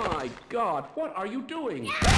My God, what are you doing?